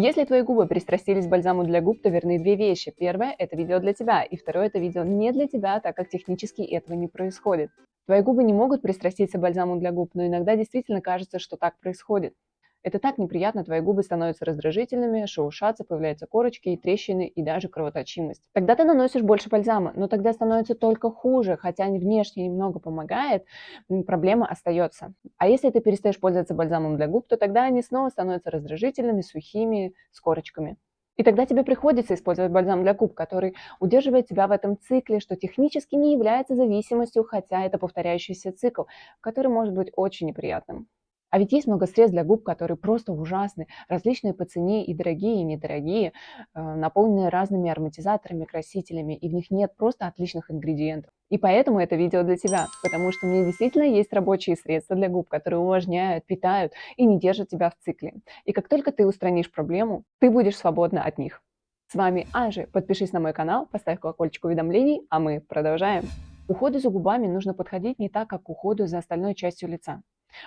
Если твои губы пристрастились к бальзаму для губ, то верны две вещи. Первое – это видео для тебя, и второе – это видео не для тебя, так как технически этого не происходит. Твои губы не могут пристраститься к бальзаму для губ, но иногда действительно кажется, что так происходит. Это так неприятно, твои губы становятся раздражительными, шелушатся, появляются корочки и трещины, и даже кровоточимость. Тогда ты наносишь больше бальзама, но тогда становится только хуже, хотя внешне немного помогает, проблема остается. А если ты перестаешь пользоваться бальзамом для губ, то тогда они снова становятся раздражительными, сухими, с корочками. И тогда тебе приходится использовать бальзам для губ, который удерживает тебя в этом цикле, что технически не является зависимостью, хотя это повторяющийся цикл, который может быть очень неприятным. А ведь есть много средств для губ, которые просто ужасны, различные по цене и дорогие, и недорогие, э, наполненные разными ароматизаторами, красителями, и в них нет просто отличных ингредиентов. И поэтому это видео для тебя, потому что у меня действительно есть рабочие средства для губ, которые увлажняют, питают и не держат тебя в цикле. И как только ты устранишь проблему, ты будешь свободна от них. С вами Анжи. Подпишись на мой канал, поставь колокольчик уведомлений, а мы продолжаем. Уходу за губами нужно подходить не так, как к уходу за остальной частью лица.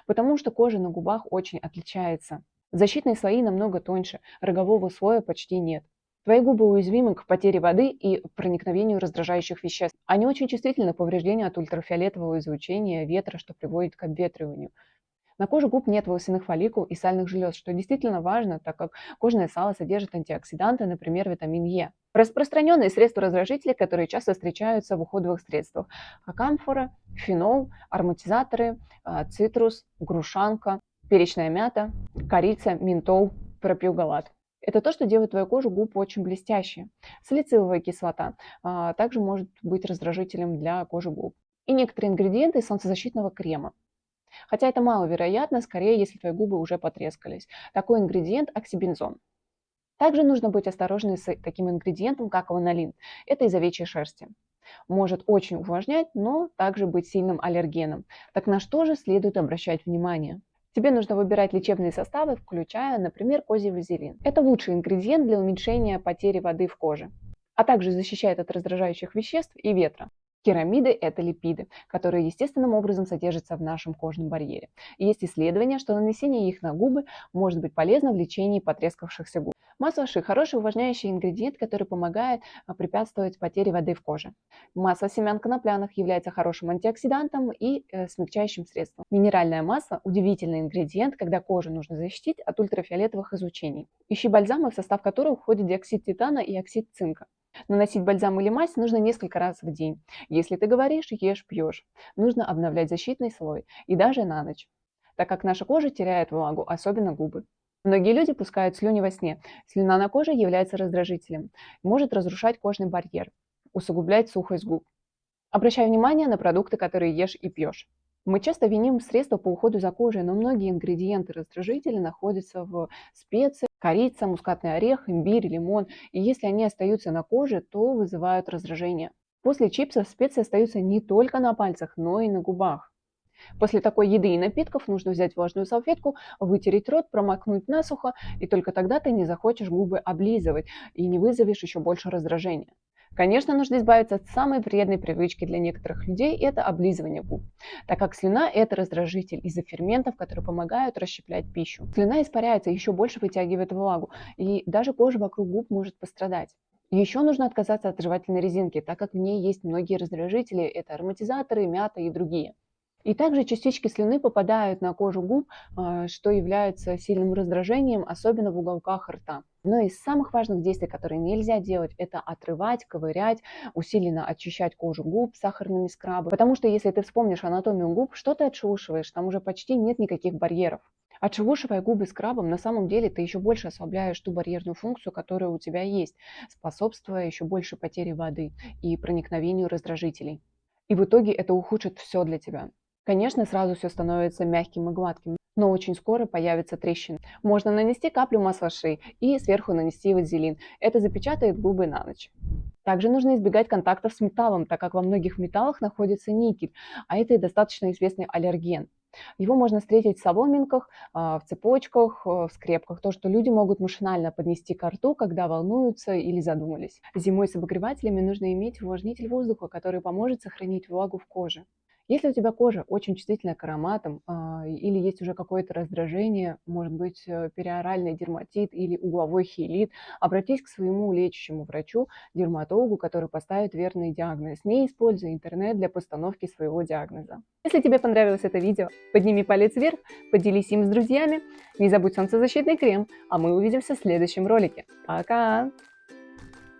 Потому что кожа на губах очень отличается. Защитные слои намного тоньше, рогового слоя почти нет. Твои губы уязвимы к потере воды и проникновению раздражающих веществ. Они очень чувствительны к повреждению от ультрафиолетового излучения, ветра, что приводит к обветриванию. На коже губ нет волосяных фолликул и сальных желез, что действительно важно, так как кожное сало содержит антиоксиданты, например, витамин Е. Распространенные средства раздражителей, которые часто встречаются в уходовых средствах. Камфора, фенол, ароматизаторы, а, цитрус, грушанка, перечная мята, корица, ментол, пропилгалат. Это то, что делает твою кожу губ очень блестящей. Салициловая кислота а, также может быть раздражителем для кожи губ. И некоторые ингредиенты солнцезащитного крема. Хотя это маловероятно, скорее, если твои губы уже потрескались. Такой ингредиент – оксибензон. Также нужно быть осторожным с таким ингредиентом, как ланолин. Это из овечьей шерсти. Может очень увлажнять, но также быть сильным аллергеном. Так на что же следует обращать внимание? Тебе нужно выбирать лечебные составы, включая, например, козий вазелин. Это лучший ингредиент для уменьшения потери воды в коже, а также защищает от раздражающих веществ и ветра. Керамиды – это липиды, которые естественным образом содержатся в нашем кожном барьере. И есть исследования, что нанесение их на губы может быть полезно в лечении потрескавшихся губ. Масло ши – хороший увлажняющий ингредиент, который помогает а, препятствовать потере воды в коже. Масло семян конопляных является хорошим антиоксидантом и э, смягчающим средством. Минеральное масло – удивительный ингредиент, когда кожу нужно защитить от ультрафиолетовых излучений. Ищи бальзамы, в состав которых входит диоксид титана и оксид цинка. Наносить бальзам или мазь нужно несколько раз в день. Если ты говоришь, ешь, пьешь. Нужно обновлять защитный слой и даже на ночь, так как наша кожа теряет влагу, особенно губы. Многие люди пускают слюни во сне. Слюна на коже является раздражителем, может разрушать кожный барьер, усугублять сухость губ. Обращай внимание на продукты, которые ешь и пьешь. Мы часто виним средства по уходу за кожей, но многие ингредиенты раздражителя находятся в специях, корица, мускатный орех, имбирь, лимон, и если они остаются на коже, то вызывают раздражение. После чипсов специи остаются не только на пальцах, но и на губах. После такой еды и напитков нужно взять влажную салфетку, вытереть рот, промокнуть насухо, и только тогда ты не захочешь губы облизывать и не вызовешь еще больше раздражения. Конечно, нужно избавиться от самой вредной привычки для некоторых людей – это облизывание губ, так как слюна – это раздражитель из-за ферментов, которые помогают расщеплять пищу. Слюна испаряется, еще больше вытягивает влагу, и даже кожа вокруг губ может пострадать. Еще нужно отказаться от жевательной резинки, так как в ней есть многие раздражители – это ароматизаторы, мята и другие. И также частички слюны попадают на кожу губ, а, что является сильным раздражением, особенно в уголках рта. Но из самых важных действий, которые нельзя делать, это отрывать, ковырять, усиленно очищать кожу губ сахарными скрабами. Потому что если ты вспомнишь анатомию губ, что ты отшелушиваешь, там уже почти нет никаких барьеров. Отшелушивая губы скрабом, на самом деле ты еще больше ослабляешь ту барьерную функцию, которая у тебя есть, способствуя еще больше потере воды и проникновению раздражителей. И в итоге это ухудшит все для тебя. Конечно, сразу все становится мягким и гладким, но очень скоро появится трещина. Можно нанести каплю масла ши и сверху нанести вазелин. Это запечатает губы на ночь. Также нужно избегать контактов с металлом, так как во многих металлах находится никель, а это и достаточно известный аллерген. Его можно встретить в соломинках, а, в цепочках, в скрепках. То, что люди могут машинально поднести к рту, когда волнуются или задумались. Зимой с обогревателями нужно иметь увлажнитель воздуха, который поможет сохранить влагу в коже. Если у тебя кожа очень чувствительная к ароматам а, или есть уже какое-то раздражение, может быть э, периоральный дерматит или угловой хелит, обратись к своему лечащему врачу, дерматологу, который поставит верный диагноз. Не используй интернет для постановки своего диагноза. Если тебе понравилось это видео, подними палец вверх, поделись им с друзьями, не забудь солнцезащитный крем, а мы увидимся в следующем ролике. Пока!